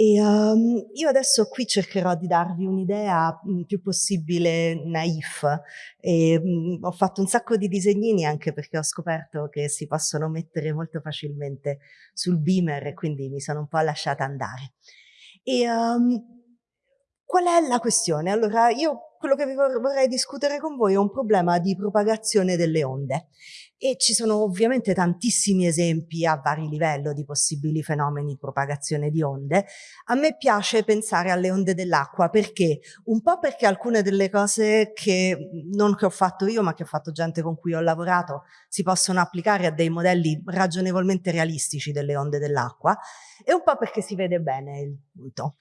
E um, io adesso qui cercherò di darvi un'idea il più possibile naif. E, um, ho fatto un sacco di disegnini anche perché ho scoperto che si possono mettere molto facilmente sul beamer e quindi mi sono un po' lasciata andare. E um, qual è la questione? Allora, io quello che vorrei discutere con voi è un problema di propagazione delle onde e ci sono ovviamente tantissimi esempi a vari livelli di possibili fenomeni di propagazione di onde. A me piace pensare alle onde dell'acqua perché? Un po' perché alcune delle cose che non che ho fatto io ma che ho fatto gente con cui ho lavorato si possono applicare a dei modelli ragionevolmente realistici delle onde dell'acqua e un po' perché si vede bene il punto.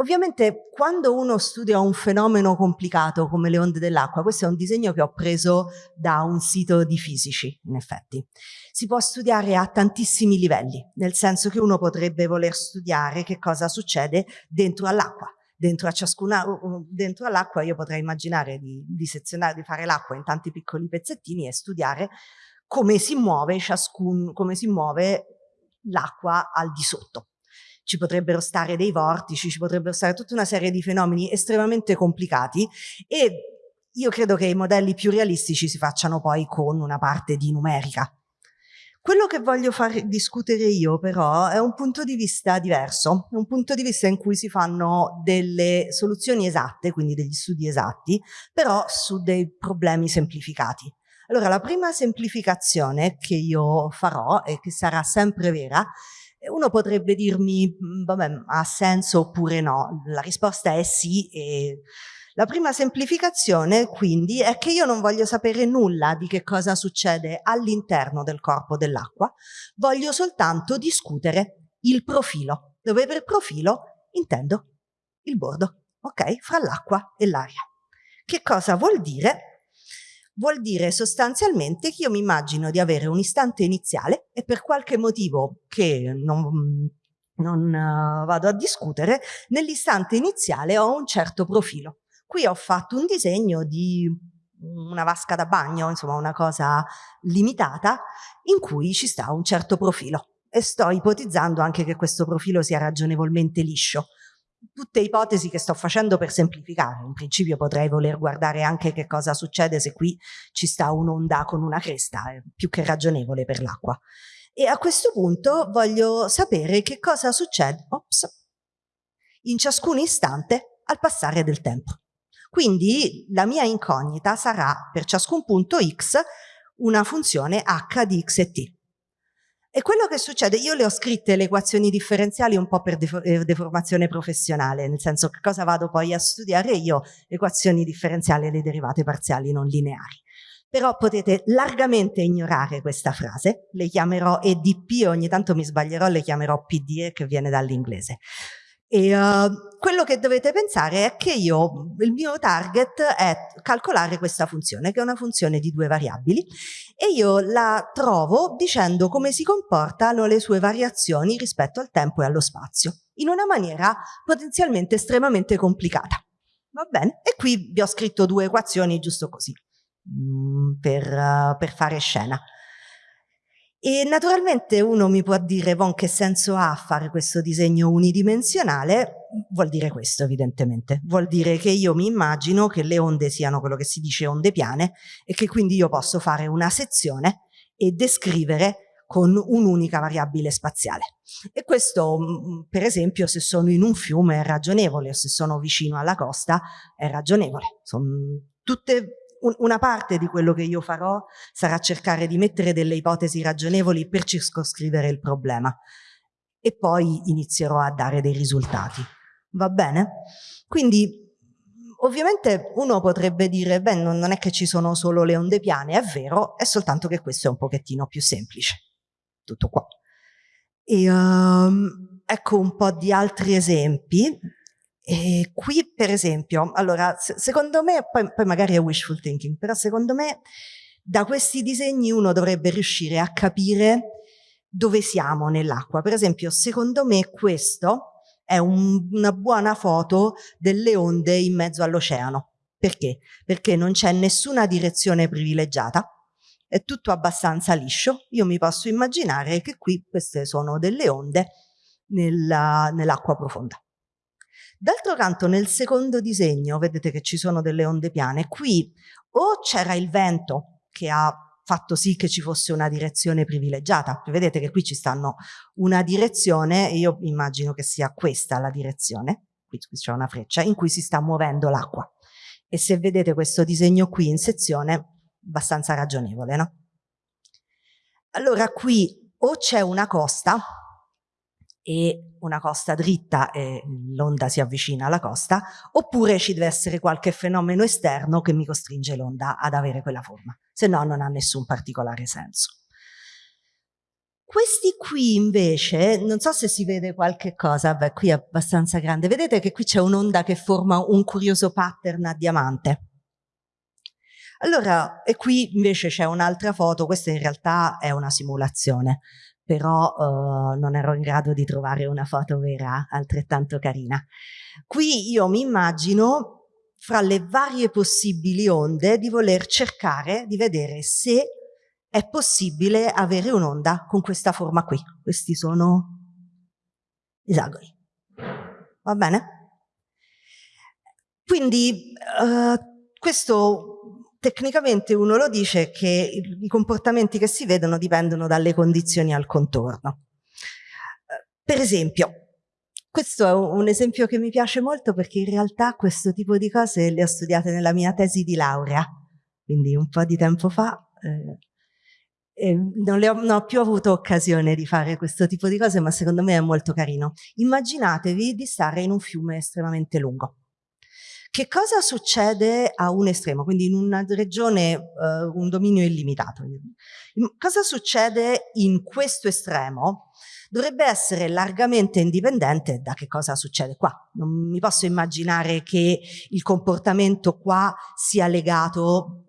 Ovviamente quando uno studia un fenomeno complicato come le onde dell'acqua, questo è un disegno che ho preso da un sito di fisici, in effetti, si può studiare a tantissimi livelli, nel senso che uno potrebbe voler studiare che cosa succede dentro all'acqua. Dentro a ciascuna, dentro all'acqua io potrei immaginare di, di sezionare, di fare l'acqua in tanti piccoli pezzettini e studiare come si muove ciascun, come si muove l'acqua al di sotto ci potrebbero stare dei vortici, ci potrebbero stare tutta una serie di fenomeni estremamente complicati e io credo che i modelli più realistici si facciano poi con una parte di numerica. Quello che voglio far discutere io però è un punto di vista diverso, un punto di vista in cui si fanno delle soluzioni esatte, quindi degli studi esatti, però su dei problemi semplificati. Allora la prima semplificazione che io farò e che sarà sempre vera uno potrebbe dirmi, mm, vabbè, ha senso oppure no? La risposta è sì. E la prima semplificazione, quindi, è che io non voglio sapere nulla di che cosa succede all'interno del corpo dell'acqua, voglio soltanto discutere il profilo, dove per profilo intendo il bordo, ok? Fra l'acqua e l'aria. Che cosa vuol dire? Vuol dire sostanzialmente che io mi immagino di avere un istante iniziale e per qualche motivo che non, non uh, vado a discutere, nell'istante iniziale ho un certo profilo. Qui ho fatto un disegno di una vasca da bagno, insomma una cosa limitata, in cui ci sta un certo profilo. E sto ipotizzando anche che questo profilo sia ragionevolmente liscio tutte ipotesi che sto facendo per semplificare. In principio potrei voler guardare anche che cosa succede se qui ci sta un'onda con una cresta, è più che ragionevole per l'acqua. E a questo punto voglio sapere che cosa succede ops, in ciascun istante al passare del tempo. Quindi la mia incognita sarà per ciascun punto x una funzione h di x e t. E quello che succede, io le ho scritte le equazioni differenziali un po' per eh, deformazione professionale, nel senso che cosa vado poi a studiare io? Equazioni differenziali e le derivate parziali non lineari. Però potete largamente ignorare questa frase, le chiamerò EDP, ogni tanto mi sbaglierò, le chiamerò PDE che viene dall'inglese. E uh, quello che dovete pensare è che io, il mio target è calcolare questa funzione, che è una funzione di due variabili, e io la trovo dicendo come si comportano le sue variazioni rispetto al tempo e allo spazio, in una maniera potenzialmente estremamente complicata. Va bene? E qui vi ho scritto due equazioni giusto così, mm, per, uh, per fare scena. E naturalmente uno mi può dire, Von, che senso ha fare questo disegno unidimensionale? Vuol dire questo, evidentemente. Vuol dire che io mi immagino che le onde siano quello che si dice onde piane e che quindi io posso fare una sezione e descrivere con un'unica variabile spaziale. E questo, mm, per esempio, se sono in un fiume è ragionevole, se sono vicino alla costa è ragionevole. Sono tutte una parte di quello che io farò sarà cercare di mettere delle ipotesi ragionevoli per circoscrivere il problema e poi inizierò a dare dei risultati. Va bene? Quindi ovviamente uno potrebbe dire, beh, non è che ci sono solo le onde piane, è vero, è soltanto che questo è un pochettino più semplice. Tutto qua. E um, ecco un po' di altri esempi e qui per esempio, allora secondo me, poi, poi magari è wishful thinking, però secondo me da questi disegni uno dovrebbe riuscire a capire dove siamo nell'acqua. Per esempio, secondo me questo è un, una buona foto delle onde in mezzo all'oceano. Perché? Perché non c'è nessuna direzione privilegiata, è tutto abbastanza liscio. Io mi posso immaginare che qui queste sono delle onde nell'acqua nell profonda. D'altro canto nel secondo disegno vedete che ci sono delle onde piane, qui o c'era il vento che ha fatto sì che ci fosse una direzione privilegiata, vedete che qui ci stanno una direzione, io immagino che sia questa la direzione, qui c'è una freccia, in cui si sta muovendo l'acqua. E se vedete questo disegno qui in sezione, abbastanza ragionevole, no? Allora qui o c'è una costa, e una costa dritta e l'onda si avvicina alla costa, oppure ci deve essere qualche fenomeno esterno che mi costringe l'onda ad avere quella forma, se no non ha nessun particolare senso. Questi qui invece, non so se si vede qualche cosa, beh qui è abbastanza grande, vedete che qui c'è un'onda che forma un curioso pattern a diamante. Allora, e qui invece c'è un'altra foto, questa in realtà è una simulazione, però uh, non ero in grado di trovare una foto vera altrettanto carina. Qui io mi immagino fra le varie possibili onde di voler cercare di vedere se è possibile avere un'onda con questa forma qui. Questi sono esagoni. Va bene? Quindi uh, questo tecnicamente uno lo dice che i comportamenti che si vedono dipendono dalle condizioni al contorno. Per esempio, questo è un esempio che mi piace molto perché in realtà questo tipo di cose le ho studiate nella mia tesi di laurea, quindi un po' di tempo fa. Eh, non, ho, non ho più avuto occasione di fare questo tipo di cose, ma secondo me è molto carino. Immaginatevi di stare in un fiume estremamente lungo che cosa succede a un estremo, quindi in una regione, uh, un dominio illimitato? Cosa succede in questo estremo? Dovrebbe essere largamente indipendente da che cosa succede qua. Non mi posso immaginare che il comportamento qua sia legato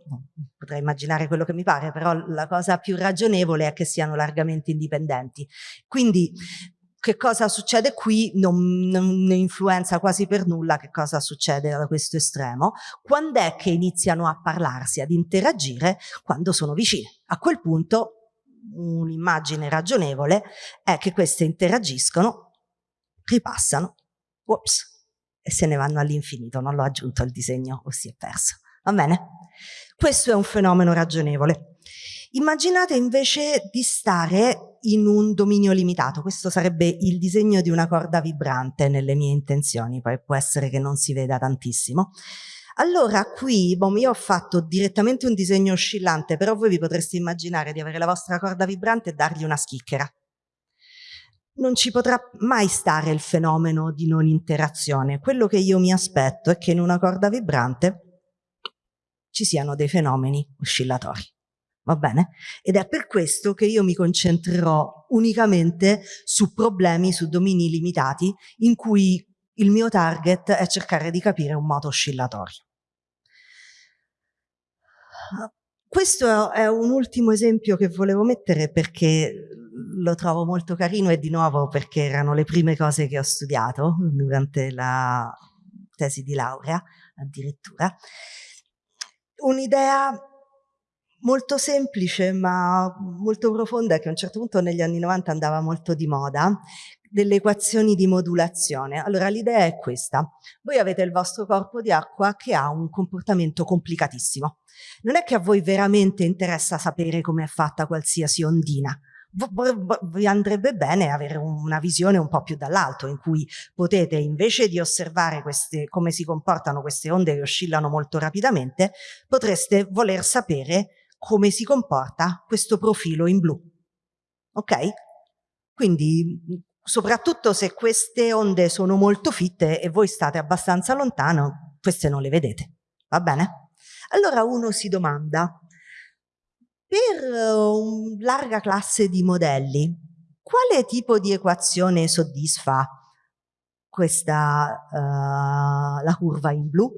potrei immaginare quello che mi pare, però la cosa più ragionevole è che siano largamente indipendenti. Quindi che cosa succede qui non, non influenza quasi per nulla che cosa succede da questo estremo. Quando è che iniziano a parlarsi, ad interagire? Quando sono vicine. A quel punto un'immagine ragionevole è che queste interagiscono, ripassano, ups, e se ne vanno all'infinito. Non l'ho aggiunto al disegno o si è perso. Va bene? Questo è un fenomeno ragionevole. Immaginate invece di stare in un dominio limitato, questo sarebbe il disegno di una corda vibrante nelle mie intenzioni, poi può essere che non si veda tantissimo. Allora qui bom, io ho fatto direttamente un disegno oscillante, però voi vi potreste immaginare di avere la vostra corda vibrante e dargli una schicchera. Non ci potrà mai stare il fenomeno di non interazione. Quello che io mi aspetto è che in una corda vibrante ci siano dei fenomeni oscillatori va bene? Ed è per questo che io mi concentrerò unicamente su problemi, su domini limitati, in cui il mio target è cercare di capire un moto oscillatorio. Questo è un ultimo esempio che volevo mettere perché lo trovo molto carino e di nuovo perché erano le prime cose che ho studiato durante la tesi di laurea addirittura. Un'idea molto semplice ma molto profonda che a un certo punto negli anni 90 andava molto di moda delle equazioni di modulazione. Allora l'idea è questa, voi avete il vostro corpo di acqua che ha un comportamento complicatissimo. Non è che a voi veramente interessa sapere come è fatta qualsiasi ondina, vi andrebbe bene avere una visione un po' più dall'alto in cui potete invece di osservare queste, come si comportano queste onde che oscillano molto rapidamente, potreste voler sapere come si comporta questo profilo in blu. Ok? Quindi soprattutto se queste onde sono molto fitte e voi state abbastanza lontano, queste non le vedete. Va bene? Allora uno si domanda, per una larga classe di modelli, quale tipo di equazione soddisfa questa, uh, la curva in blu?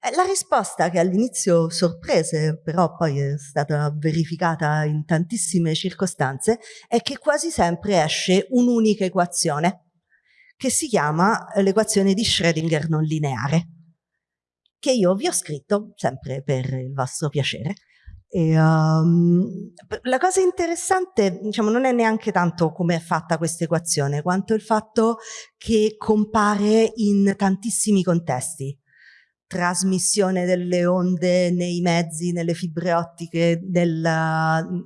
Eh, la risposta che all'inizio sorprese, però poi è stata verificata in tantissime circostanze, è che quasi sempre esce un'unica equazione, che si chiama l'equazione di Schrödinger non lineare, che io vi ho scritto, sempre per il vostro piacere, E, um, la cosa interessante diciamo, non è neanche tanto come è fatta questa equazione, quanto il fatto che compare in tantissimi contesti. Trasmissione delle onde nei mezzi, nelle fibre ottiche, nel,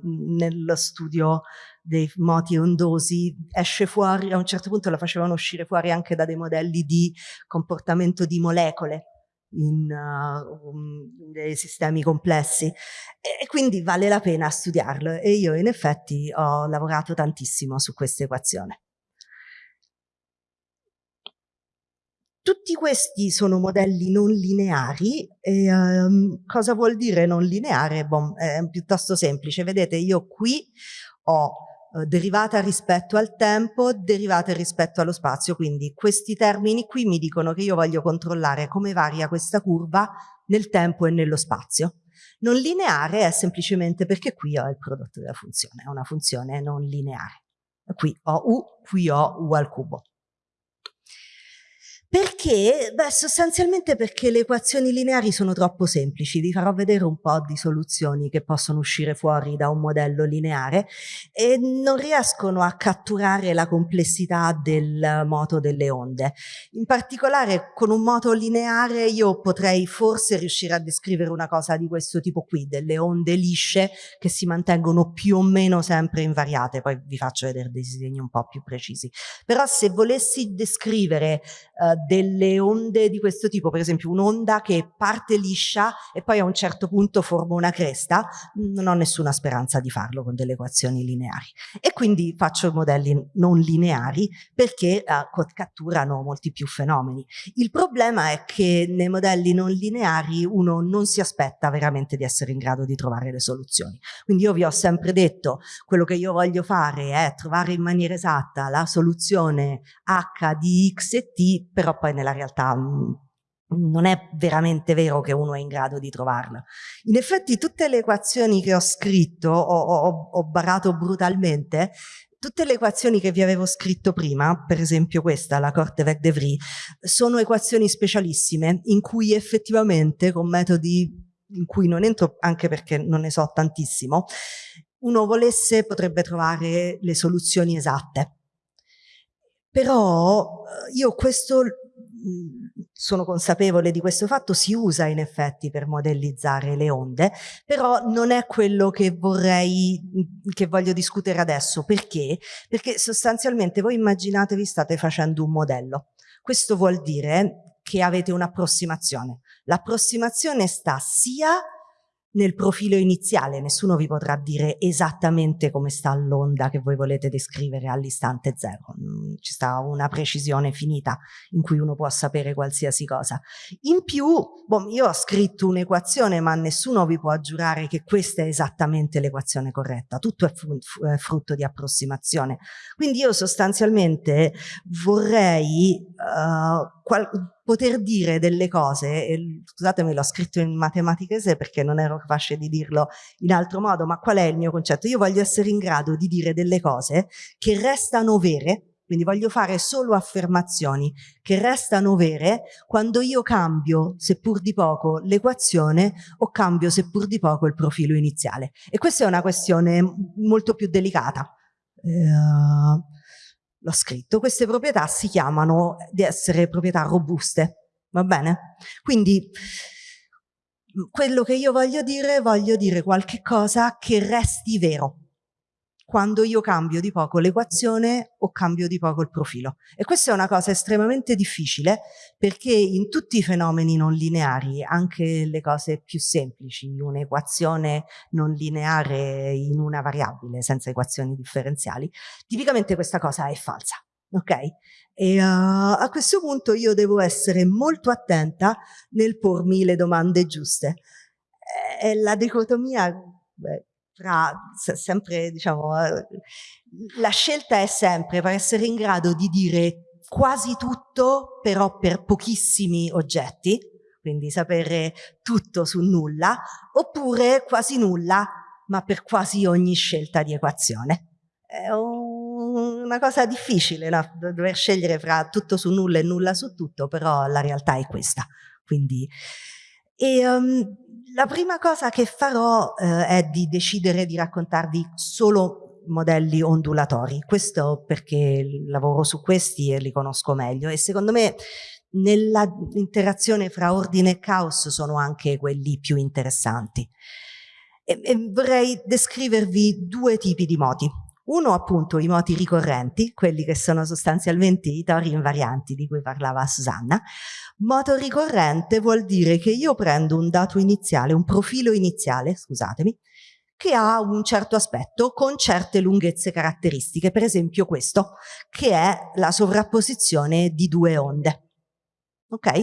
nello studio dei moti ondosi, esce fuori, a un certo punto la facevano uscire fuori anche da dei modelli di comportamento di molecole in uh, um, dei sistemi complessi e quindi vale la pena studiarlo e io in effetti ho lavorato tantissimo su questa equazione. Tutti questi sono modelli non lineari e um, cosa vuol dire non lineare? Bon, è piuttosto semplice, vedete io qui ho eh, derivata rispetto al tempo, derivata rispetto allo spazio, quindi questi termini qui mi dicono che io voglio controllare come varia questa curva nel tempo e nello spazio. Non lineare è semplicemente perché qui ho il prodotto della funzione, è una funzione non lineare. Qui ho u, qui ho u al cubo. Perché? Beh, sostanzialmente perché le equazioni lineari sono troppo semplici. Vi farò vedere un po' di soluzioni che possono uscire fuori da un modello lineare e non riescono a catturare la complessità del moto delle onde. In particolare con un moto lineare io potrei forse riuscire a descrivere una cosa di questo tipo qui, delle onde lisce che si mantengono più o meno sempre invariate. Poi vi faccio vedere dei disegni un po' più precisi. Però se volessi descrivere eh, delle onde di questo tipo, per esempio un'onda che parte liscia e poi a un certo punto forma una cresta, non ho nessuna speranza di farlo con delle equazioni lineari. E quindi faccio modelli non lineari perché uh, catturano molti più fenomeni. Il problema è che nei modelli non lineari uno non si aspetta veramente di essere in grado di trovare le soluzioni. Quindi io vi ho sempre detto, quello che io voglio fare è trovare in maniera esatta la soluzione h di x e t, però poi nella realtà mm, non è veramente vero che uno è in grado di trovarla. In effetti tutte le equazioni che ho scritto, ho, ho, ho barato brutalmente, tutte le equazioni che vi avevo scritto prima, per esempio questa, la Korteweg-de Vries, sono equazioni specialissime in cui effettivamente con metodi in cui non entro anche perché non ne so tantissimo, uno volesse potrebbe trovare le soluzioni esatte. Però eh, io questo sono consapevole di questo fatto, si usa in effetti per modellizzare le onde, però non è quello che vorrei, che voglio discutere adesso. Perché? Perché sostanzialmente voi immaginatevi state facendo un modello. Questo vuol dire che avete un'approssimazione. L'approssimazione sta sia nel profilo iniziale, nessuno vi potrà dire esattamente come sta l'onda che voi volete descrivere all'istante zero, mm, ci sta una precisione finita in cui uno può sapere qualsiasi cosa. In più, boh, io ho scritto un'equazione ma nessuno vi può giurare che questa è esattamente l'equazione corretta, tutto è frutto di approssimazione. Quindi io sostanzialmente vorrei uh, poter dire delle cose, e, scusatemi l'ho scritto in matematichese perché non ero capace di dirlo in altro modo, ma qual è il mio concetto? Io voglio essere in grado di dire delle cose che restano vere, quindi voglio fare solo affermazioni che restano vere quando io cambio, seppur di poco, l'equazione o cambio, seppur di poco, il profilo iniziale. E questa è una questione molto più delicata. Uh, l'ho scritto, queste proprietà si chiamano di essere proprietà robuste, va bene? Quindi quello che io voglio dire, voglio dire qualche cosa che resti vero, quando io cambio di poco l'equazione o cambio di poco il profilo. E questa è una cosa estremamente difficile perché in tutti i fenomeni non lineari, anche le cose più semplici, un'equazione non lineare in una variabile senza equazioni differenziali, tipicamente questa cosa è falsa. Ok? E uh, a questo punto io devo essere molto attenta nel pormi le domande giuste. E la dicotomia, beh, tra sempre, diciamo, eh, la scelta è sempre per essere in grado di dire quasi tutto, però per pochissimi oggetti, quindi sapere tutto su nulla, oppure quasi nulla, ma per quasi ogni scelta di equazione. È una cosa difficile, no? dover scegliere fra tutto su nulla e nulla su tutto, però la realtà è questa. Quindi E um, la prima cosa che farò eh, è di decidere di raccontarvi solo modelli ondulatori. Questo perché lavoro su questi e li conosco meglio e secondo me nella interazione fra ordine e caos sono anche quelli più interessanti. E, e vorrei descrivervi due tipi di moti. Uno appunto i moti ricorrenti, quelli che sono sostanzialmente i tori invarianti di cui parlava Susanna. Moto ricorrente vuol dire che io prendo un dato iniziale, un profilo iniziale, scusatemi, che ha un certo aspetto con certe lunghezze caratteristiche, per esempio questo, che è la sovrapposizione di due onde. Ok?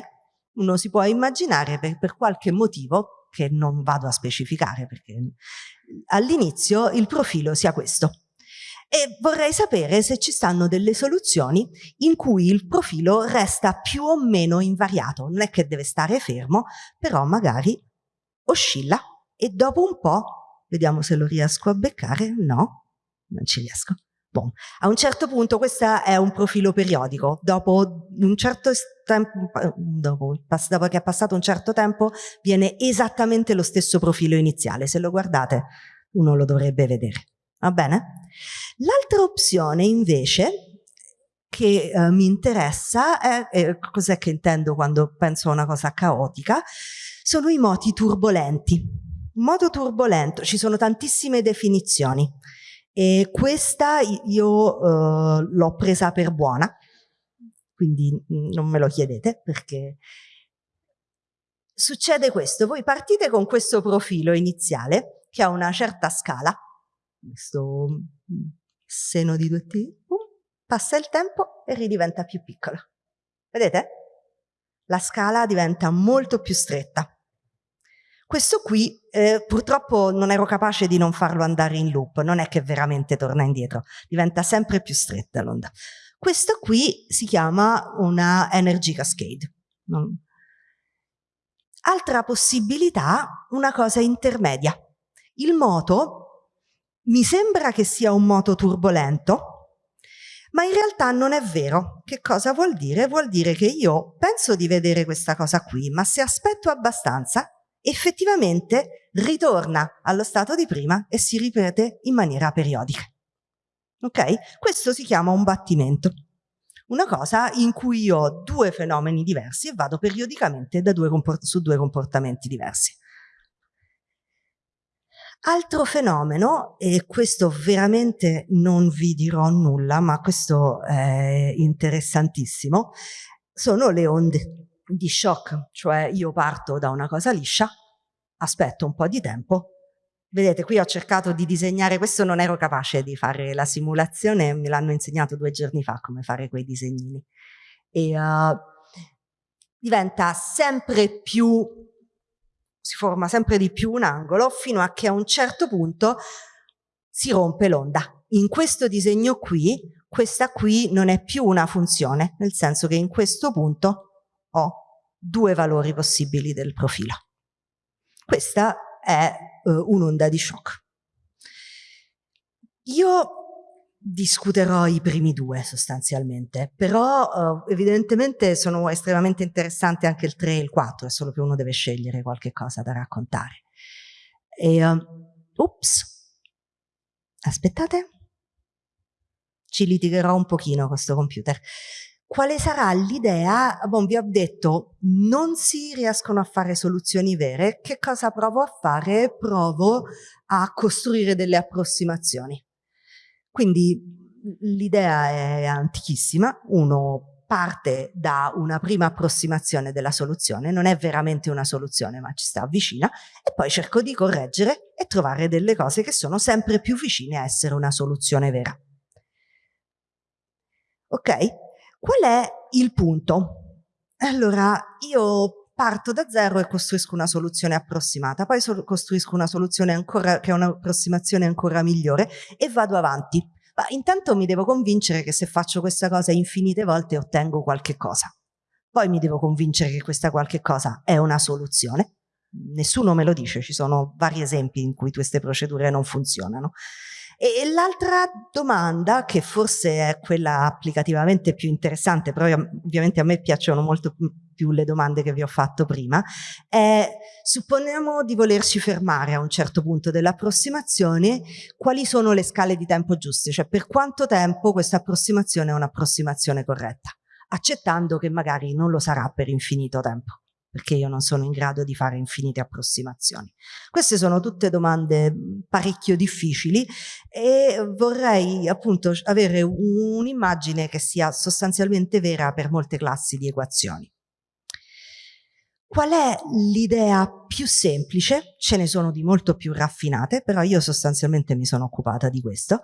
Uno si può immaginare per, per qualche motivo, che non vado a specificare perché all'inizio il profilo sia questo. E vorrei sapere se ci stanno delle soluzioni in cui il profilo resta più o meno invariato. Non è che deve stare fermo, però magari oscilla e dopo un po', vediamo se lo riesco a beccare, no, non ci riesco. Bon. A un certo punto questo è un profilo periodico, dopo un certo tempo, dopo, dopo, che è passato un certo tempo viene esattamente lo stesso profilo iniziale, se lo guardate uno lo dovrebbe vedere, va bene? L'altra opzione invece che eh, mi interessa è, è cos'è che intendo quando penso a una cosa caotica, sono i moti turbolenti. Moto turbolento, ci sono tantissime definizioni. E questa io uh, l'ho presa per buona, quindi non me lo chiedete perché succede questo, voi partite con questo profilo iniziale che ha una certa scala, questo seno di 2t, passa il tempo e ridiventa più piccola. Vedete? La scala diventa molto più stretta. Questo qui eh, purtroppo non ero capace di non farlo andare in loop, non è che veramente torna indietro, diventa sempre più stretta l'onda. Questo qui si chiama una energy cascade. Altra possibilità, una cosa intermedia. Il moto mi sembra che sia un moto turbolento, ma in realtà non è vero. Che cosa vuol dire? Vuol dire che io penso di vedere questa cosa qui, ma se aspetto abbastanza effettivamente ritorna allo stato di prima e si ripete in maniera periodica. Ok? Questo si chiama un battimento. Una cosa in cui io ho due fenomeni diversi e vado periodicamente due su due comportamenti diversi. Altro fenomeno, e questo veramente non vi dirò nulla, ma questo è interessantissimo, sono le onde di shock, cioè io parto da una cosa liscia, aspetto un po' di tempo, vedete qui ho cercato di disegnare, questo non ero capace di fare la simulazione, me l'hanno insegnato due giorni fa come fare quei disegnini. E uh, diventa sempre più, si forma sempre di più un angolo fino a che a un certo punto si rompe l'onda. In questo disegno qui, questa qui non è più una funzione, nel senso che in questo punto ho due valori possibili del profilo. Questa è uh, un'onda di shock. Io discuterò i primi due sostanzialmente, però uh, evidentemente sono estremamente interessanti anche il 3 e il 4, è solo che uno deve scegliere qualche cosa da raccontare. E, uh, ups, aspettate, ci litigherò un pochino con questo computer quale sarà l'idea? Bon, vi ho detto, non si riescono a fare soluzioni vere, che cosa provo a fare? Provo a costruire delle approssimazioni. Quindi l'idea è antichissima, uno parte da una prima approssimazione della soluzione, non è veramente una soluzione ma ci sta vicina, e poi cerco di correggere e trovare delle cose che sono sempre più vicine a essere una soluzione vera. Ok? Qual è il punto? Allora, io parto da zero e costruisco una soluzione approssimata, poi so costruisco una soluzione ancora, che è un'approssimazione ancora migliore e vado avanti. Ma intanto mi devo convincere che se faccio questa cosa infinite volte ottengo qualche cosa. Poi mi devo convincere che questa qualche cosa è una soluzione. Nessuno me lo dice, ci sono vari esempi in cui queste procedure non funzionano. E, l'altra domanda, che forse è quella applicativamente più interessante, però ovviamente a me piacciono molto più le domande che vi ho fatto prima, è supponiamo di volerci fermare a un certo punto dell'approssimazione, quali sono le scale di tempo giuste, cioè per quanto tempo questa approssimazione è un'approssimazione corretta, accettando che magari non lo sarà per infinito tempo perché io non sono in grado di fare infinite approssimazioni. Queste sono tutte domande parecchio difficili e vorrei appunto avere un'immagine che sia sostanzialmente vera per molte classi di equazioni. Qual è l'idea più semplice? Ce ne sono di molto più raffinate, però io sostanzialmente mi sono occupata di questo.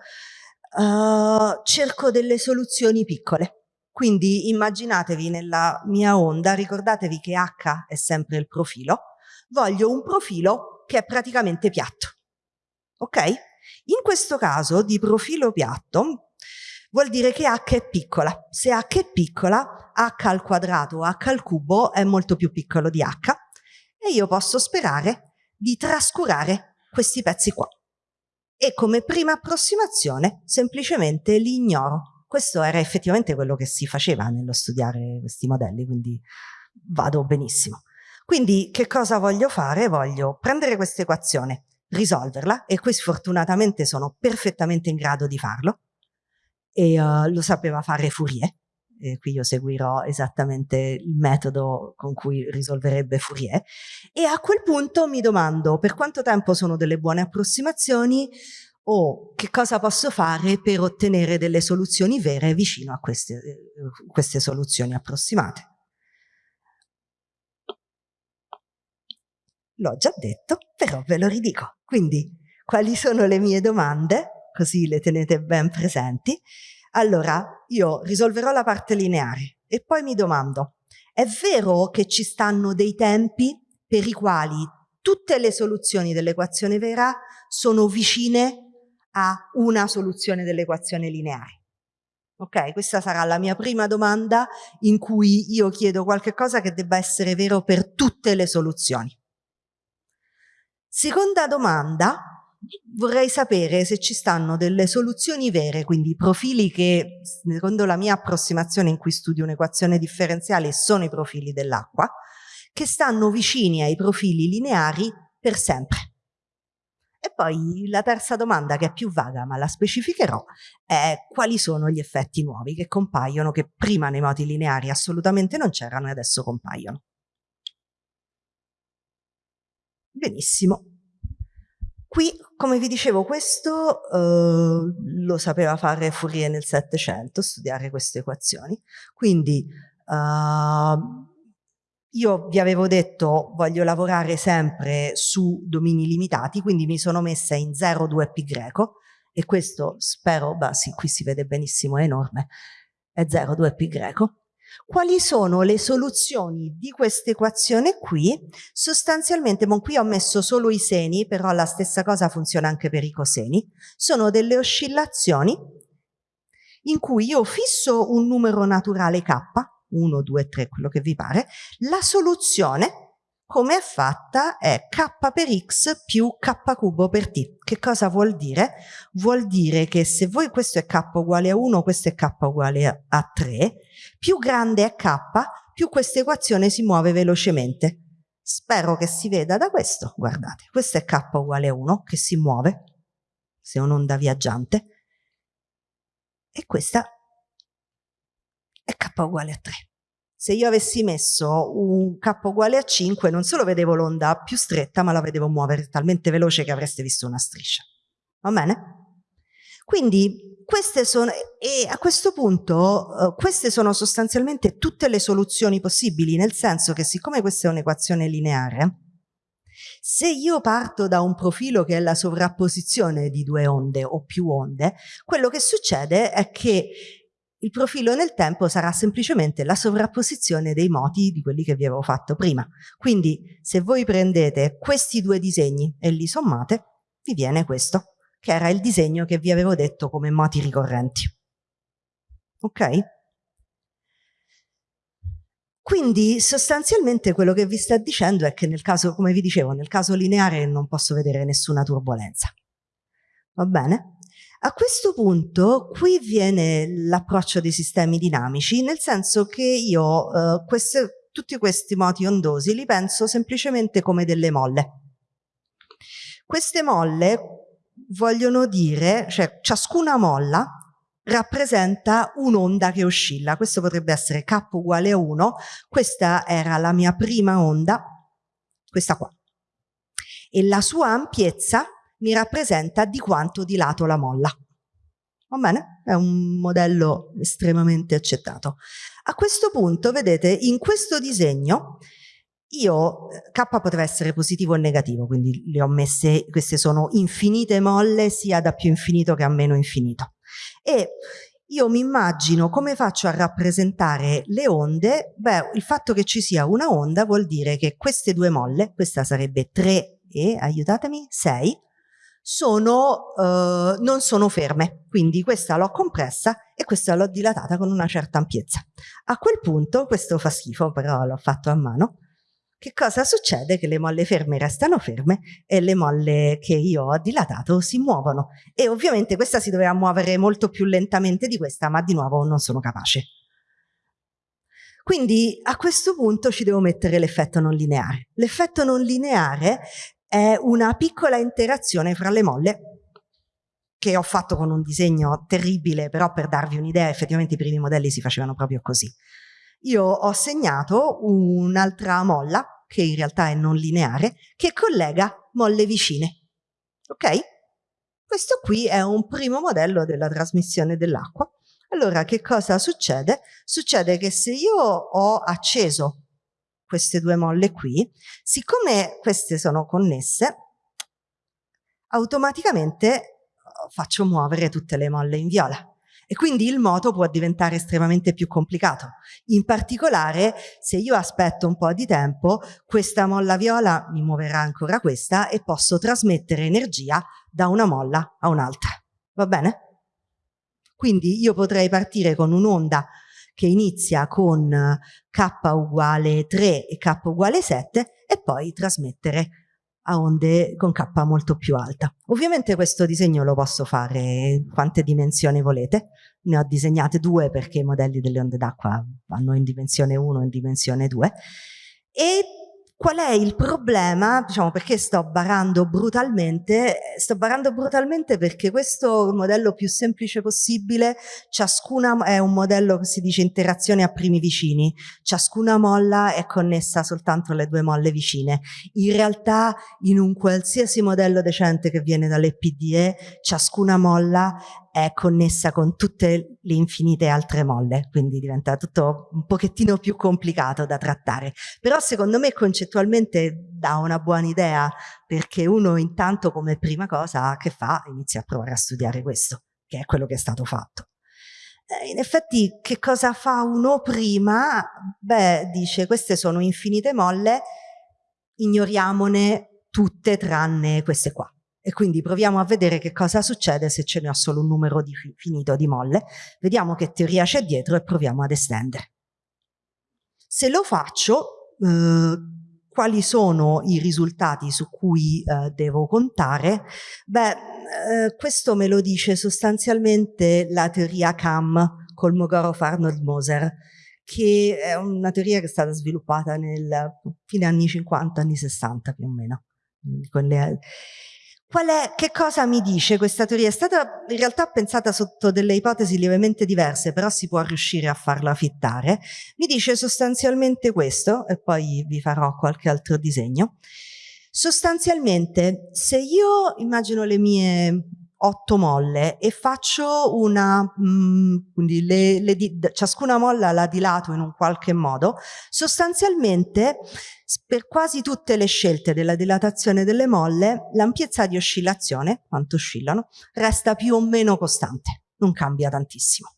Uh, cerco delle soluzioni piccole quindi immaginatevi nella mia onda, ricordatevi che H è sempre il profilo, voglio un profilo che è praticamente piatto. Ok? In questo caso di profilo piatto vuol dire che H è piccola. Se H è piccola, H al quadrato o H al cubo è molto più piccolo di H e io posso sperare di trascurare questi pezzi qua. E come prima approssimazione semplicemente li ignoro questo era effettivamente quello che si faceva nello studiare questi modelli, quindi vado benissimo. Quindi che cosa voglio fare? Voglio prendere questa equazione, risolverla e qui sfortunatamente sono perfettamente in grado di farlo e uh, lo sapeva fare Fourier e qui io seguirò esattamente il metodo con cui risolverebbe Fourier e a quel punto mi domando per quanto tempo sono delle buone approssimazioni o che cosa posso fare per ottenere delle soluzioni vere vicino a queste, eh, queste soluzioni approssimate. L'ho già detto, però ve lo ridico. Quindi, quali sono le mie domande? Così le tenete ben presenti. Allora, io risolverò la parte lineare e poi mi domando, è vero che ci stanno dei tempi per i quali tutte le soluzioni dell'equazione vera sono vicine a una soluzione dell'equazione lineare. Ok, questa sarà la mia prima domanda in cui io chiedo qualche cosa che debba essere vero per tutte le soluzioni. Seconda domanda, vorrei sapere se ci stanno delle soluzioni vere, quindi profili che, secondo la mia approssimazione in cui studio un'equazione differenziale, sono i profili dell'acqua, che stanno vicini ai profili lineari per sempre. E poi la terza domanda, che è più vaga ma la specificherò, è quali sono gli effetti nuovi che compaiono, che prima nei moti lineari assolutamente non c'erano e adesso compaiono. Benissimo. Qui, come vi dicevo, questo eh, lo sapeva fare Fourier nel Settecento, studiare queste equazioni. Quindi eh, io vi avevo detto voglio lavorare sempre su domini limitati, quindi mi sono messa in 0,2 greco e questo spero, beh sì, qui si vede benissimo, è enorme, è 0,2 greco. Quali sono le soluzioni di questa equazione qui? Sostanzialmente, bon, qui ho messo solo i seni, però la stessa cosa funziona anche per i coseni. Sono delle oscillazioni in cui io fisso un numero naturale k, 1, 2, 3, quello che vi pare, la soluzione come è fatta è k per x più k cubo per t. Che cosa vuol dire? Vuol dire che se voi questo è k uguale a 1, questo è k uguale a 3, più grande è k, più questa equazione si muove velocemente. Spero che si veda da questo, guardate, questo è k uguale a 1 che si muove, se è un'onda viaggiante, e questa è k uguale a 3. Se io avessi messo un k uguale a 5 non solo vedevo l'onda più stretta ma la vedevo muovere talmente veloce che avreste visto una striscia. Va bene? Quindi queste sono, e a questo punto uh, queste sono sostanzialmente tutte le soluzioni possibili, nel senso che siccome questa è un'equazione lineare, se io parto da un profilo che è la sovrapposizione di due onde o più onde, quello che succede è che il profilo nel tempo sarà semplicemente la sovrapposizione dei moti di quelli che vi avevo fatto prima. Quindi se voi prendete questi due disegni e li sommate, vi viene questo, che era il disegno che vi avevo detto come moti ricorrenti. Ok? Quindi sostanzialmente quello che vi sta dicendo è che nel caso, come vi dicevo, nel caso lineare non posso vedere nessuna turbolenza. Va bene? A questo punto qui viene l'approccio dei sistemi dinamici, nel senso che io eh, queste, tutti questi moti ondosi li penso semplicemente come delle molle. Queste molle vogliono dire, cioè ciascuna molla rappresenta un'onda che oscilla. Questo potrebbe essere K uguale a 1, questa era la mia prima onda, questa qua. E la sua ampiezza mi rappresenta di quanto dilato la molla. Va bene? È un modello estremamente accettato. A questo punto, vedete, in questo disegno io, K poteva essere positivo o negativo, quindi le ho messe, queste sono infinite molle sia da più infinito che a meno infinito. E io mi immagino come faccio a rappresentare le onde, beh, il fatto che ci sia una onda vuol dire che queste due molle, questa sarebbe 3 e, aiutatemi, 6, sono, eh, non sono ferme, quindi questa l'ho compressa e questa l'ho dilatata con una certa ampiezza. A quel punto, questo fa schifo, però l'ho fatto a mano, che cosa succede? Che le molle ferme restano ferme e le molle che io ho dilatato si muovono. E ovviamente questa si doveva muovere molto più lentamente di questa, ma di nuovo non sono capace. Quindi a questo punto ci devo mettere l'effetto non lineare. L'effetto non lineare è una piccola interazione fra le molle che ho fatto con un disegno terribile, però per darvi un'idea effettivamente i primi modelli si facevano proprio così. Io ho segnato un'altra molla, che in realtà è non lineare, che collega molle vicine. Ok? Questo qui è un primo modello della trasmissione dell'acqua. Allora che cosa succede? Succede che se io ho acceso queste due molle qui, siccome queste sono connesse, automaticamente eh, faccio muovere tutte le molle in viola e quindi il moto può diventare estremamente più complicato. In particolare, se io aspetto un po' di tempo, questa molla viola mi muoverà ancora questa e posso trasmettere energia da una molla a un'altra. Va bene? Quindi io potrei partire con un'onda che inizia con k uguale 3 e k uguale 7 e poi trasmettere a onde con k molto più alta. Ovviamente questo disegno lo posso fare quante dimensioni volete, ne ho disegnate due perché i modelli delle onde d'acqua vanno in dimensione 1 e in dimensione 2 e Qual è il problema? Diciamo perché sto barando brutalmente? Sto barando brutalmente perché questo modello più semplice possibile, ciascuna è un modello che si dice interazione a primi vicini, ciascuna molla è connessa soltanto alle due molle vicine. In realtà in un qualsiasi modello decente che viene dalle PDE, ciascuna molla è connessa con tutte le infinite altre molle, quindi diventa tutto un pochettino più complicato da trattare. Però secondo me concettualmente dà una buona idea, perché uno intanto come prima cosa che fa inizia a provare a studiare questo, che è quello che è stato fatto. Eh, in effetti che cosa fa uno prima? Beh, dice queste sono infinite molle, ignoriamone tutte tranne queste qua e quindi proviamo a vedere che cosa succede se ce ne ho solo un numero di finito di molle, vediamo che teoria c'è dietro e proviamo ad estendere. Se lo faccio, eh, quali sono i risultati su cui eh, devo contare? Beh, eh, questo me lo dice sostanzialmente la teoria CAM, Kolmogorov-Arnold-Moser, che è una teoria che è stata sviluppata nel fine anni 50, anni 60 più o meno. È, che cosa mi dice questa teoria? È stata in realtà pensata sotto delle ipotesi lievemente diverse, però si può riuscire a farla fittare. Mi dice sostanzialmente questo, e poi vi farò qualche altro disegno. Sostanzialmente, se io immagino le mie otto molle e faccio una, mh, mm, quindi le, le, ciascuna molla la dilato in un qualche modo, sostanzialmente per quasi tutte le scelte della dilatazione delle molle l'ampiezza di oscillazione, quanto oscillano, resta più o meno costante, non cambia tantissimo.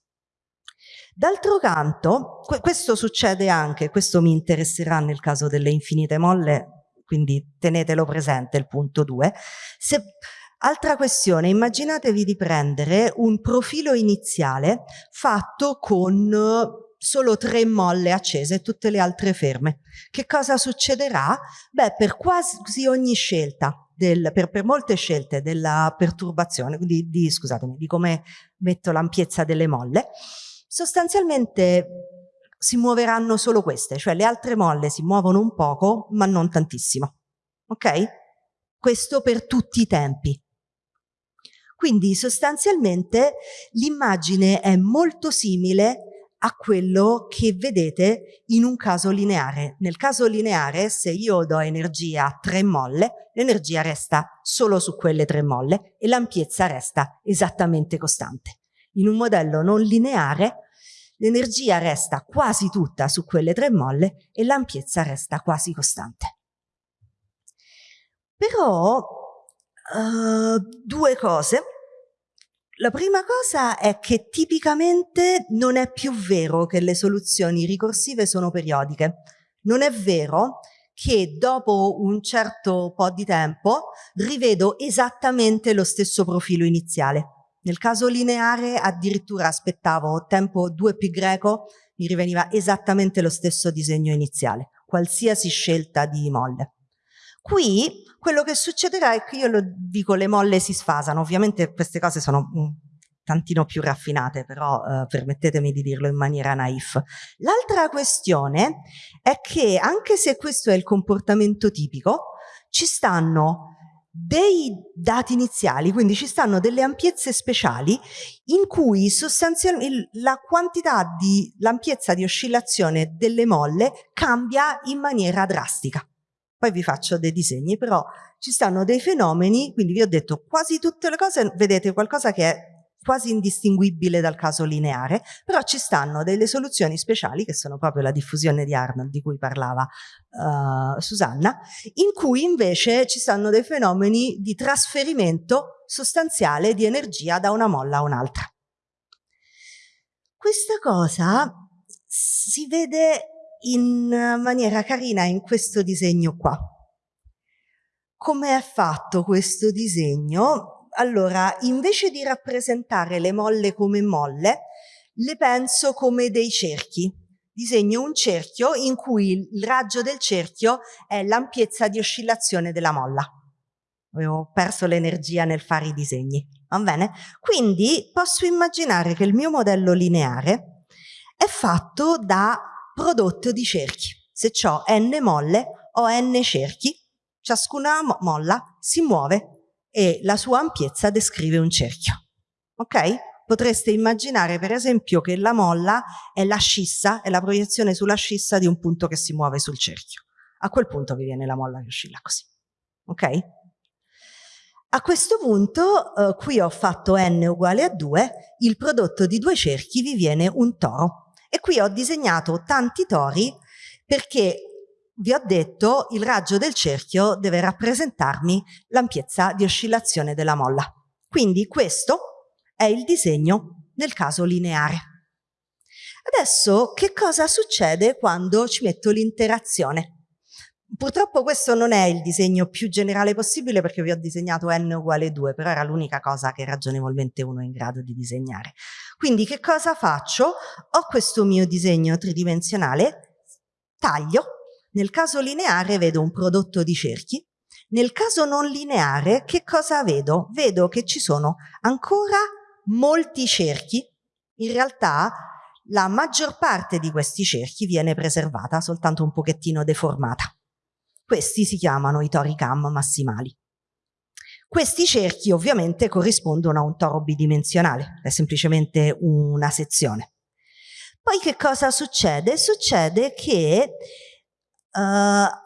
D'altro canto, questo succede anche, questo mi interesserà nel caso delle infinite molle, quindi tenetelo presente il punto 2, se Altra questione, immaginatevi di prendere un profilo iniziale fatto con solo tre molle accese e tutte le altre ferme. Che cosa succederà? Beh, per quasi ogni scelta, del, per, per, molte scelte della perturbazione, di, di, scusatemi, di come metto l'ampiezza delle molle, sostanzialmente si muoveranno solo queste, cioè le altre molle si muovono un poco, ma non tantissimo. Ok? Questo per tutti i tempi. Quindi sostanzialmente l'immagine è molto simile a quello che vedete in un caso lineare. Nel caso lineare, se io do energia a tre molle, l'energia resta solo su quelle tre molle e l'ampiezza resta esattamente costante. In un modello non lineare, l'energia resta quasi tutta su quelle tre molle e l'ampiezza resta quasi costante. Però uh, due cose. La prima cosa è che tipicamente non è più vero che le soluzioni ricorsive sono periodiche. Non è vero che dopo un certo po' di tempo rivedo esattamente lo stesso profilo iniziale. Nel caso lineare addirittura aspettavo tempo 2 pi greco, mi riveniva esattamente lo stesso disegno iniziale, qualsiasi scelta di molle. Qui quello che succederà è che io lo dico le molle si sfasano, ovviamente queste cose sono un tantino più raffinate, però eh, permettetemi di dirlo in maniera naif. L'altra questione è che anche se questo è il comportamento tipico, ci stanno dei dati iniziali, quindi ci stanno delle ampiezze speciali in cui sostanzialmente la quantità di l'ampiezza di oscillazione delle molle cambia in maniera drastica. Poi vi faccio dei disegni, però ci stanno dei fenomeni, quindi vi ho detto quasi tutte le cose, vedete qualcosa che è quasi indistinguibile dal caso lineare, però ci stanno delle soluzioni speciali, che sono proprio la diffusione di Arnold di cui parlava uh, Susanna, in cui invece ci stanno dei fenomeni di trasferimento sostanziale di energia da una molla a un'altra. Questa cosa si vede in maniera carina in questo disegno qua. Come è fatto questo disegno? Allora, invece di rappresentare le molle come molle, le penso come dei cerchi. Disegno un cerchio in cui il raggio del cerchio è l'ampiezza di oscillazione della molla. Avevo perso l'energia nel fare i disegni, va bene? Quindi posso immaginare che il mio modello lineare è fatto da prodotto di cerchi. Se ho n molle ho n cerchi, ciascuna molla si muove e la sua ampiezza descrive un cerchio. Ok? Potreste immaginare per esempio che la molla è la scissa, è la proiezione sulla scissa di un punto che si muove sul cerchio. A quel punto vi viene la molla che oscilla così. Ok? A questo punto, eh, qui ho fatto n uguale a 2, il prodotto di due cerchi vi viene un toro. E qui ho disegnato tanti tori perché vi ho detto il raggio del cerchio deve rappresentarmi l'ampiezza di oscillazione della molla. Quindi questo è il disegno nel caso lineare. Adesso che cosa succede quando ci metto l'interazione? Purtroppo questo non è il disegno più generale possibile perché vi ho disegnato n uguale 2, però era l'unica cosa che ragionevolmente uno è in grado di disegnare. Quindi che cosa faccio? Ho questo mio disegno tridimensionale, taglio, nel caso lineare vedo un prodotto di cerchi, nel caso non lineare che cosa vedo? Vedo che ci sono ancora molti cerchi, in realtà la maggior parte di questi cerchi viene preservata, soltanto un pochettino deformata. Questi si chiamano i tori cam massimali. Questi cerchi ovviamente corrispondono a un toro bidimensionale, è semplicemente una sezione. Poi che cosa succede? Succede che uh,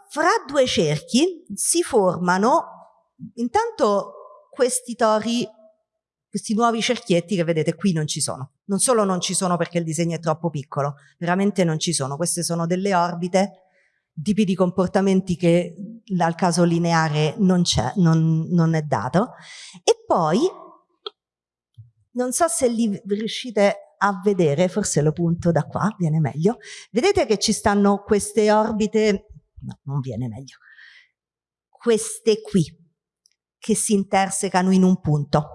fra due cerchi si formano intanto questi tori, questi nuovi cerchietti che vedete qui non ci sono. Non solo non ci sono perché il disegno è troppo piccolo, veramente non ci sono. Queste sono delle orbite tipi di comportamenti che dal caso lineare non c'è, non, non, è dato. E poi, non so se li riuscite a vedere, forse lo punto da qua, viene meglio. Vedete che ci stanno queste orbite, no, non viene meglio, queste qui, che si intersecano in un punto.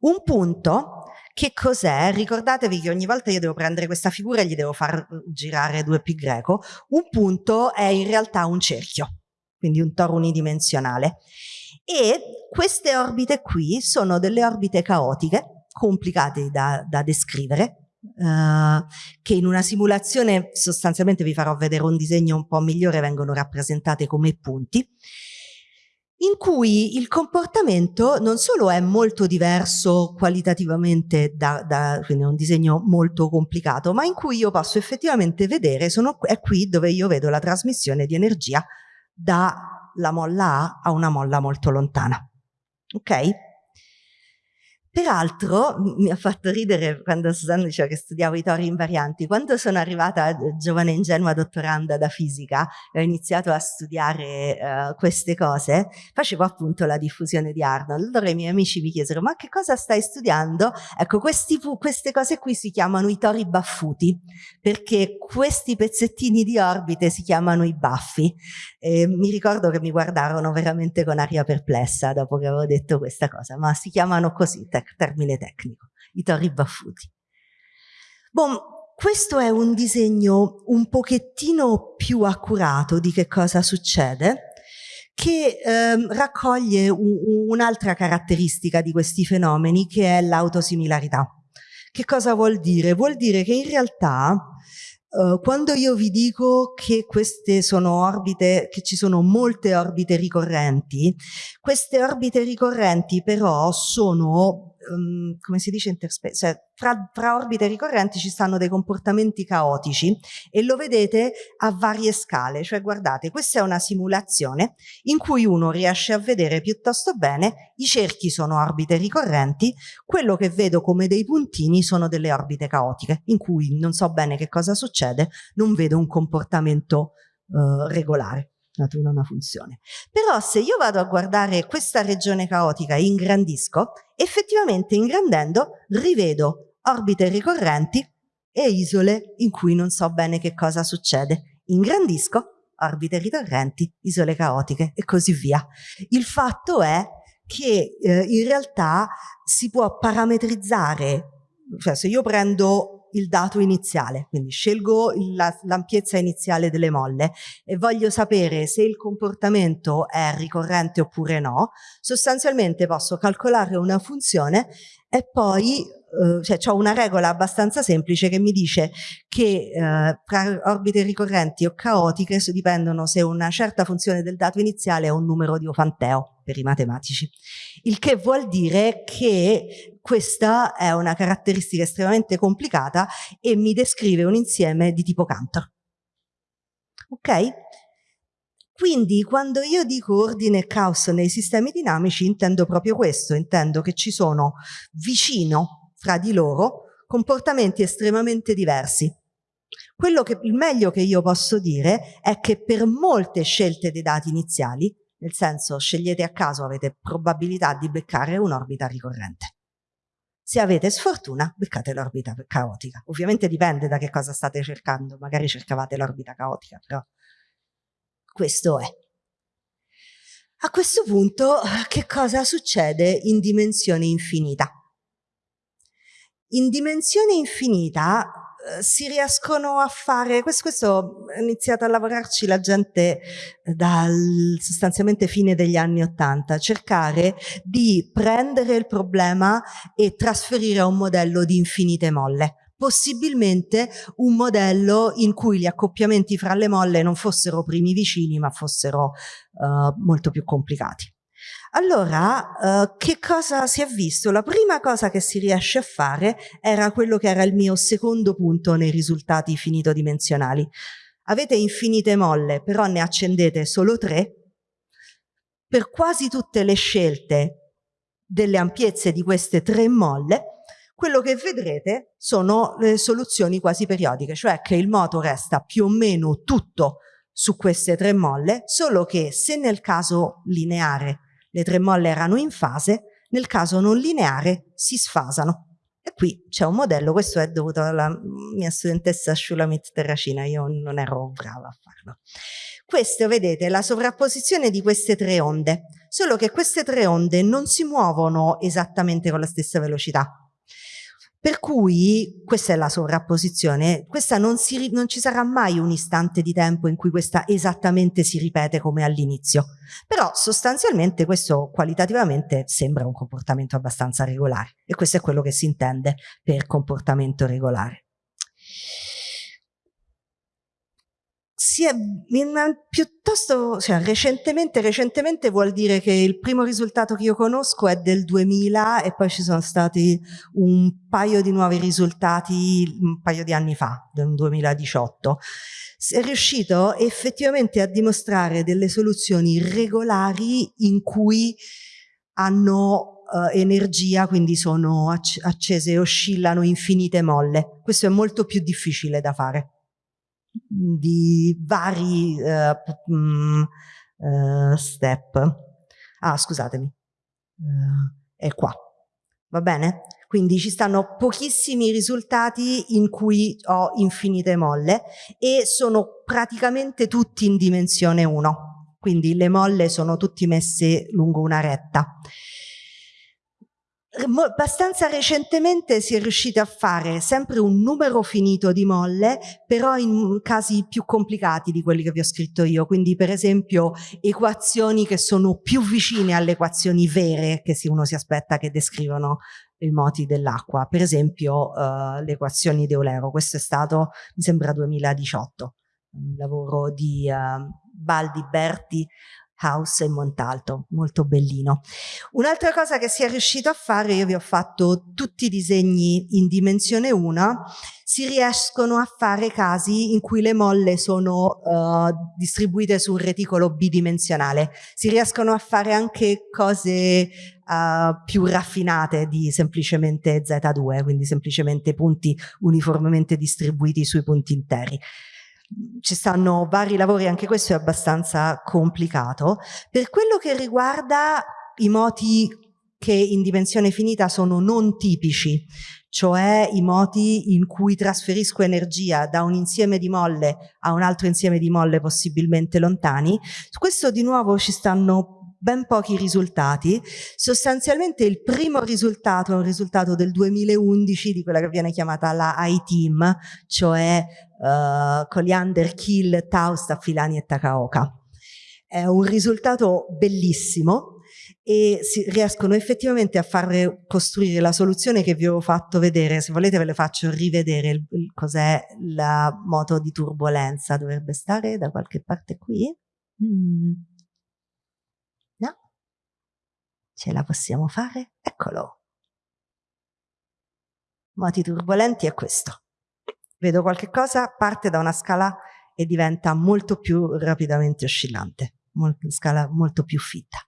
Un punto che cos'è? Ricordatevi che ogni volta io devo prendere questa figura e gli devo far girare due pi greco. Un punto è in realtà un cerchio, quindi un toro unidimensionale. E queste orbite qui sono delle orbite caotiche, complicate da, da descrivere, Uh, che in una simulazione sostanzialmente vi farò vedere un disegno un po' migliore, vengono rappresentate come punti, in cui il comportamento non solo è molto diverso qualitativamente da, da quindi è un disegno molto complicato, ma in cui io posso effettivamente vedere, sono, è qui dove io vedo la trasmissione di energia dalla molla A a una molla molto lontana. Ok? Peraltro mi ha fatto ridere quando Susanna diceva che studiavo i tori invarianti. Quando sono arrivata eh, giovane ingenua dottoranda da fisica e ho iniziato a studiare uh, queste cose, facevo appunto la diffusione di Arnold. Allora i miei amici mi chiesero ma che cosa stai studiando? Ecco, questi, queste cose qui si chiamano i tori baffuti, perché questi pezzettini di orbite si chiamano i baffi. E mi ricordo che mi guardarono veramente con aria perplessa dopo che avevo detto questa cosa, ma si chiamano così, termine tecnico, i tori baffuti. Bon, questo è un disegno un pochettino più accurato di che cosa succede, che ehm, raccoglie un'altra caratteristica di questi fenomeni che è l'autosimilarità. Che cosa vuol dire? Vuol dire che in realtà Uh, quando io vi dico che queste sono orbite, che ci sono molte orbite ricorrenti, queste orbite ricorrenti però sono um, come si dice interspace, cioè fra, fra, orbite ricorrenti ci stanno dei comportamenti caotici e lo vedete a varie scale, cioè guardate, questa è una simulazione in cui uno riesce a vedere piuttosto bene, i cerchi sono orbite ricorrenti, quello che vedo come dei puntini sono delle orbite caotiche, in cui non so bene che cosa succede, non vedo un comportamento uh, regolare natura una funzione. Però se io vado a guardare questa regione caotica e ingrandisco, effettivamente ingrandendo rivedo orbite ricorrenti e isole in cui non so bene che cosa succede. Ingrandisco, orbite ricorrenti, isole caotiche e così via. Il fatto è che eh, in realtà si può parametrizzare, cioè se io prendo il dato iniziale, quindi scelgo l'ampiezza iniziale delle molle e voglio sapere se il comportamento è ricorrente oppure no, sostanzialmente posso calcolare una funzione e poi eh, cioè ho una regola abbastanza semplice che mi dice che eh, tra orbite ricorrenti o caotiche dipendono se una certa funzione del dato iniziale è un numero di Ofanteo per i matematici. Il che vuol dire che questa è una caratteristica estremamente complicata e mi descrive un insieme di tipo Cantor. Ok? Quindi quando io dico ordine e caos nei sistemi dinamici intendo proprio questo, intendo che ci sono vicino fra di loro comportamenti estremamente diversi. Quello che, il meglio che io posso dire è che per molte scelte dei dati iniziali, nel senso scegliete a caso, avete probabilità di beccare un'orbita ricorrente. Se avete sfortuna, beccate l'orbita caotica. Ovviamente dipende da che cosa state cercando, magari cercavate l'orbita caotica, però questo è. A questo punto, che cosa succede in dimensione infinita? In dimensione infinita eh, si riescono a fare, questo, questo è iniziato a lavorarci la gente dal sostanzialmente fine degli anni Ottanta, cercare di prendere il problema e trasferire a un modello di infinite molle possibilmente un modello in cui gli accoppiamenti fra le molle non fossero primi vicini ma fossero uh, molto più complicati. Allora, uh, che cosa si è visto? La prima cosa che si riesce a fare era quello che era il mio secondo punto nei risultati finitodimensionali. Avete infinite molle, però ne accendete solo tre. Per quasi tutte le scelte delle ampiezze di queste tre molle, quello che vedrete sono le soluzioni quasi periodiche, cioè che il moto resta più o meno tutto su queste tre molle, solo che se nel caso lineare le tre molle erano in fase, nel caso non lineare si sfasano. E qui c'è un modello, questo è dovuto alla mia studentessa Shulamit Terracina, io non ero brava a farlo. Questo, vedete, è la sovrapposizione di queste tre onde, solo che queste tre onde non si muovono esattamente con la stessa velocità. Per cui questa è la sovrapposizione, questa non, si, non, ci sarà mai un istante di tempo in cui questa esattamente si ripete come all'inizio, però sostanzialmente questo qualitativamente sembra un comportamento abbastanza regolare e questo è quello che si intende per comportamento regolare. Si è piuttosto, cioè, recentemente, recentemente vuol dire che il primo risultato che io conosco è del 2000 e poi ci sono stati un paio di nuovi risultati un paio di anni fa, nel 2018. Si è riuscito effettivamente a dimostrare delle soluzioni regolari in cui hanno uh, energia, quindi sono accese e oscillano infinite molle. Questo è molto più difficile da fare di vari uh, uh, step. Ah, scusatemi, uh, è qua, va bene? Quindi ci stanno pochissimi risultati in cui ho infinite molle e sono praticamente tutti in dimensione 1, quindi le molle sono tutte messe lungo una retta abbastanza recentemente si è riusciti a fare sempre un numero finito di molle, però in casi più complicati di quelli che vi ho scritto io, quindi per esempio equazioni che sono più vicine alle equazioni vere che uno si aspetta che descrivono i moti dell'acqua, per esempio uh, le equazioni di Eulero, questo è stato, mi sembra 2018, un lavoro di uh, Baldi Berti House e Montalto, molto bellino. Un'altra cosa che si è riuscito a fare, io vi ho fatto tutti i disegni in dimensione 1, si riescono a fare casi in cui le molle sono uh, distribuite su un reticolo bidimensionale, si riescono a fare anche cose uh, più raffinate di semplicemente Z2, quindi semplicemente punti uniformemente distribuiti sui punti interi ci stanno vari lavori, anche questo è abbastanza complicato. Per quello che riguarda i moti che in dimensione finita sono non tipici, cioè i moti in cui trasferisco energia da un insieme di molle a un altro insieme di molle possibilmente lontani. Su questo di nuovo ci stanno ben pochi risultati. Sostanzialmente il primo risultato è un risultato del 2011 di quella che viene chiamata la I-Team, cioè uh, Coliander, Kill, Taust, Affilani e Takaoka. È un risultato bellissimo e si riescono effettivamente a far costruire la soluzione che vi avevo fatto vedere, se volete ve le faccio rivedere cos'è la moto di turbolenza, dovrebbe stare da qualche parte qui. Mm. Ce la possiamo fare? Eccolo. Moti turbolenti è questo. Vedo qualche cosa, parte da una scala e diventa molto più rapidamente oscillante, molto, scala molto più fitta.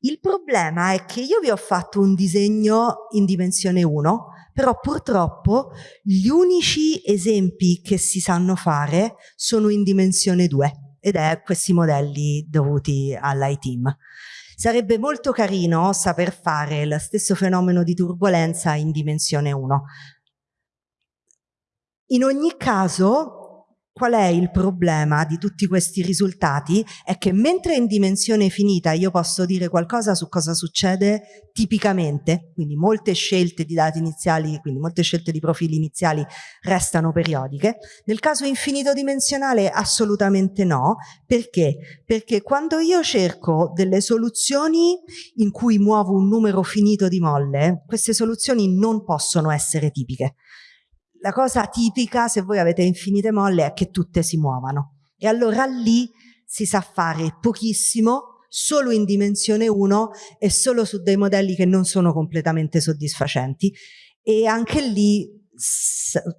Il problema è che io vi ho fatto un disegno in dimensione 1, però purtroppo gli unici esempi che si sanno fare sono in dimensione 2 ed è questi modelli dovuti all'ITEAM. Sarebbe molto carino saper fare lo stesso fenomeno di turbolenza in dimensione 1. In ogni caso Qual è il problema di tutti questi risultati? È che mentre in dimensione finita io posso dire qualcosa su cosa succede tipicamente, quindi molte scelte di dati iniziali, quindi molte scelte di profili iniziali restano periodiche, nel caso infinito dimensionale assolutamente no, perché? Perché quando io cerco delle soluzioni in cui muovo un numero finito di molle, queste soluzioni non possono essere tipiche la cosa tipica, se voi avete infinite molle, è che tutte si muovano. E allora lì si sa fare pochissimo, solo in dimensione 1 e solo su dei modelli che non sono completamente soddisfacenti. E anche lì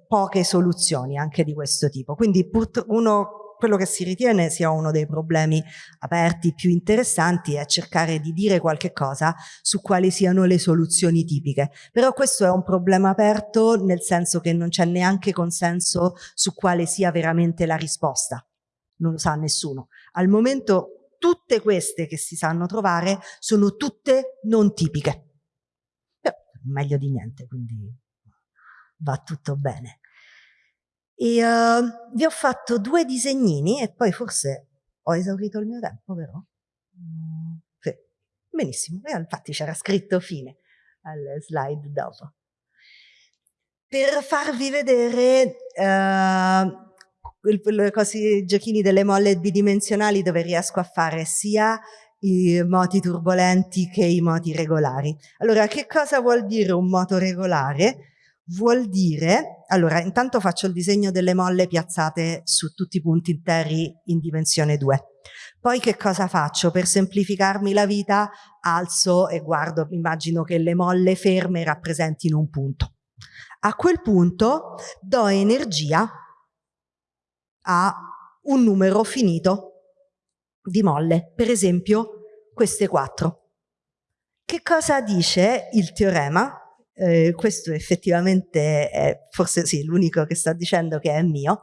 poche soluzioni anche di questo tipo. Quindi uno quello che si ritiene sia uno dei problemi aperti più interessanti è cercare di dire qualche cosa su quali siano le soluzioni tipiche. Però questo è un problema aperto nel senso che non c'è neanche consenso su quale sia veramente la risposta. Non lo sa nessuno. Al momento tutte queste che si sanno trovare sono tutte non tipiche. Però meglio di niente, quindi va tutto bene. E uh, vi ho fatto due disegnini e poi forse ho esaurito il mio tempo, vero? Mm, sì. Benissimo, e infatti c'era scritto fine al slide dopo. Per farvi vedere uh, i giochini delle molle bidimensionali dove riesco a fare sia i moti turbolenti che i moti regolari. Allora, che cosa vuol dire un moto regolare? Vuol dire, allora, intanto faccio il disegno delle molle piazzate su tutti i punti interi in dimensione 2. Poi che cosa faccio? Per semplificarmi la vita alzo e guardo, immagino che le molle ferme rappresentino un punto. A quel punto do energia a un numero finito di molle, per esempio queste quattro. Che cosa dice il teorema? Eh, questo effettivamente è forse sì, l'unico che sto dicendo che è mio,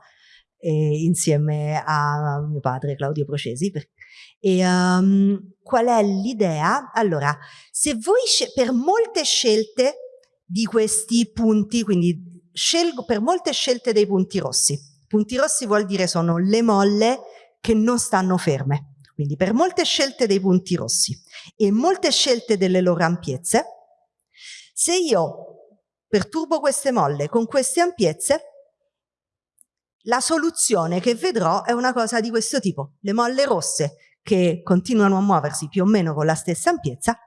insieme a mio padre Claudio Procesi. E, um, qual è l'idea? Allora, se voi per molte scelte di questi punti, quindi scelgo per molte scelte dei punti rossi, punti rossi vuol dire sono le molle che non stanno ferme, quindi per molte scelte dei punti rossi e molte scelte delle loro ampiezze, se io perturbo queste molle con queste ampiezze, la soluzione che vedrò è una cosa di questo tipo. Le molle rosse che continuano a muoversi più o meno con la stessa ampiezza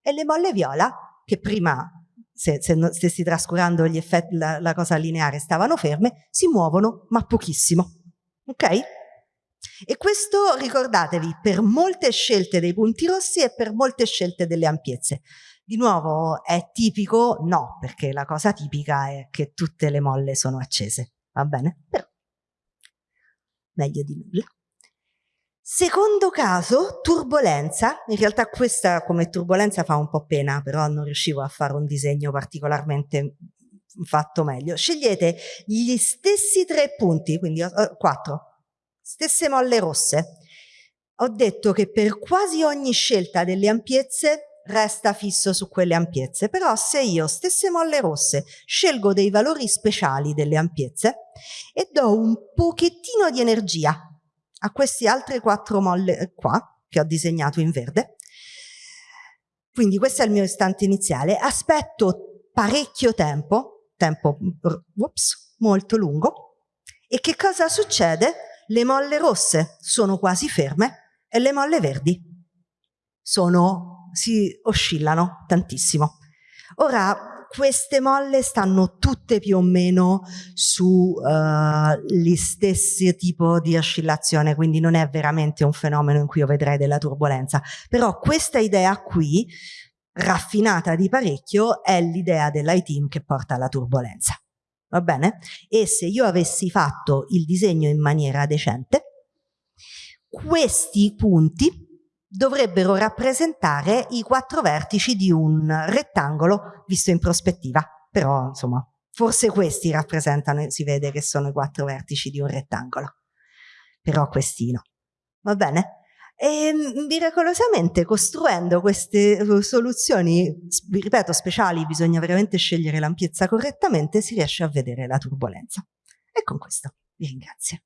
e le molle viola che prima, se, se stessi trascurando gli effetti, la, la cosa lineare, stavano ferme, si muovono ma pochissimo. Ok? E questo ricordatevi per molte scelte dei punti rossi e per molte scelte delle ampiezze. Di nuovo è tipico? No, perché la cosa tipica è che tutte le molle sono accese, va bene? Però meglio di nulla. Secondo caso, turbolenza, in realtà questa come turbolenza fa un po' pena, però non riuscivo a fare un disegno particolarmente fatto meglio. Scegliete gli stessi tre punti, quindi uh, quattro, stesse molle rosse. Ho detto che per quasi ogni scelta delle ampiezze resta fisso su quelle ampiezze, però se io stesse molle rosse scelgo dei valori speciali delle ampiezze e do un pochettino di energia a queste altre quattro molle qua, che ho disegnato in verde, quindi questo è il mio istante iniziale, aspetto parecchio tempo, tempo ups, molto lungo, e che cosa succede? Le molle rosse sono quasi ferme e le molle verdi sono, si oscillano tantissimo. Ora, queste molle stanno tutte più o meno sugli uh, stessi tipo di oscillazione, quindi non è veramente un fenomeno in cui io vedrei della turbolenza. Però questa idea qui, raffinata di parecchio, è l'idea dell'ITIM che porta alla turbolenza. Va bene? E se io avessi fatto il disegno in maniera decente, questi punti dovrebbero rappresentare i quattro vertici di un rettangolo visto in prospettiva. Però, insomma, forse questi rappresentano, si vede che sono i quattro vertici di un rettangolo. Però questi no. Va bene? E miracolosamente costruendo queste eh, soluzioni, ripeto, speciali, bisogna veramente scegliere l'ampiezza correttamente, si riesce a vedere la turbolenza. E con questo vi ringrazio.